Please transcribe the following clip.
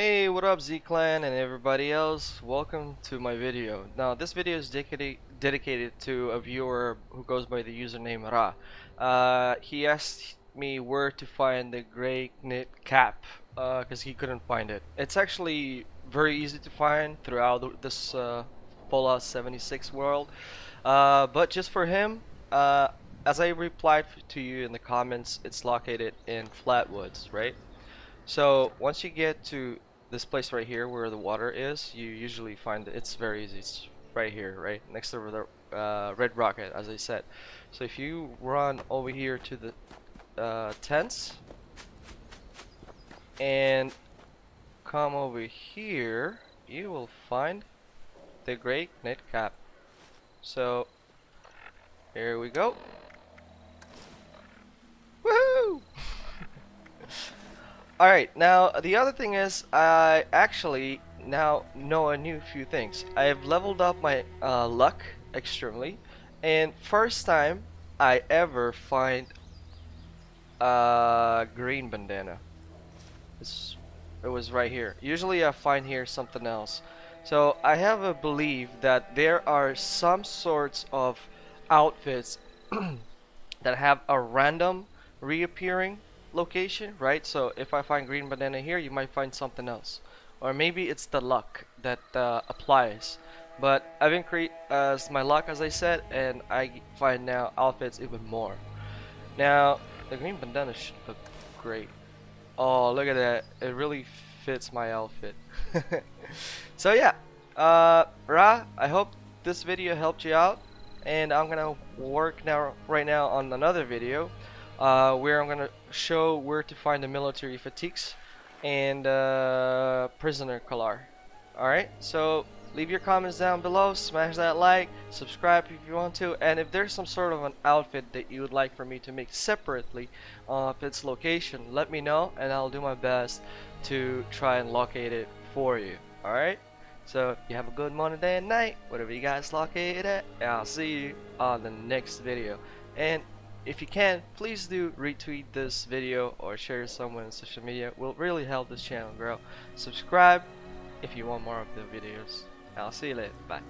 Hey, what up Z-Clan and everybody else? Welcome to my video. Now, this video is dedicated dedicated to a viewer who goes by the username Ra. Uh, he asked me where to find the gray knit cap because uh, he couldn't find it. It's actually very easy to find throughout this uh, Fallout 76 world, uh, but just for him, uh, as I replied to you in the comments, it's located in Flatwoods, right? So once you get to this place right here where the water is, you usually find it. It's very easy. It's right here, right next to the uh, red rocket, as I said. So if you run over here to the uh, tents and come over here, you will find the Gray Knit Cap. So here we go. Alright, now the other thing is I actually now know a new few things. I have leveled up my uh, luck extremely and first time I ever find a green bandana. It's, it was right here. Usually I find here something else. So I have a belief that there are some sorts of outfits that have a random reappearing location, right? So if I find green banana here, you might find something else. Or maybe it's the luck that uh, applies. But I've increased uh, my luck, as I said, and I find now outfits even more. Now, the green bandana should look great. Oh, look at that. It really fits my outfit. so yeah, uh, Ra, I hope this video helped you out. And I'm gonna work now, right now on another video uh, where I'm gonna show where to find the military fatigues and uh, prisoner collar. Alright, so leave your comments down below, smash that like, subscribe if you want to, and if there's some sort of an outfit that you would like for me to make separately of its location, let me know and I'll do my best to try and locate it for you. Alright? So, you have a good morning, day, and night, whatever you guys locate it at, I'll see you on the next video. And if you can, please do retweet this video or share someone on social media. It will really help this channel grow. Subscribe if you want more of the videos. I'll see you later. Bye.